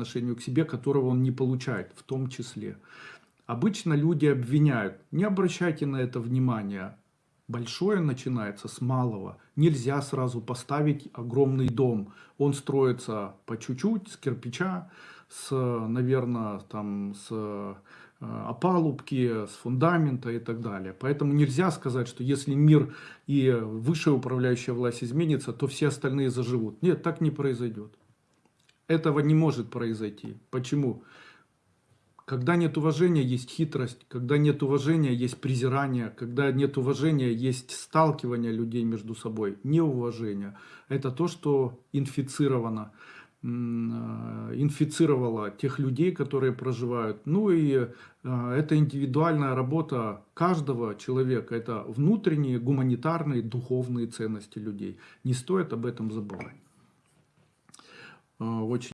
отношению к себе, которого он не получает в том числе. Обычно люди обвиняют, не обращайте на это внимания. Большое начинается с малого. Нельзя сразу поставить огромный дом. Он строится по чуть-чуть, с кирпича, с, наверное, там, с э, опалубки, с фундамента и так далее. Поэтому нельзя сказать, что если мир и высшая управляющая власть изменится, то все остальные заживут. Нет, так не произойдет. Этого не может произойти. Почему? Когда нет уважения, есть хитрость. Когда нет уважения, есть презирание. Когда нет уважения, есть сталкивание людей между собой. Неуважение. Это то, что инфицировано. э, Инфицировало тех людей, которые проживают. Ну и э, это индивидуальная работа каждого человека. Это внутренние, гуманитарные, духовные ценности людей. Не стоит об этом забывать. Э, Очень